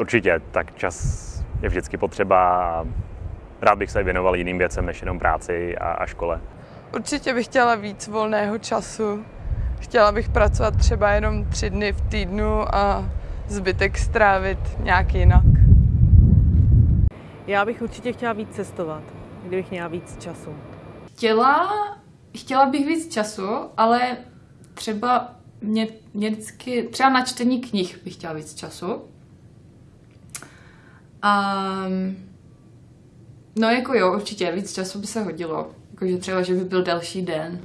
Určitě, tak čas je vždycky potřeba a rád bych se věnoval jiným věcem než jenom práci a, a škole. Určitě bych chtěla víc volného času. Chtěla bych pracovat třeba jenom tři dny v týdnu a zbytek strávit nějak jinak. Já bych určitě chtěla víc cestovat, kdybych měla víc času. Chtěla, chtěla bych víc času, ale třeba mě, mě vždycky, třeba na čtení knih bych chtěla víc času. A, no jako jo, určitě, víc času by se hodilo. Jakože třeba, že by byl další den.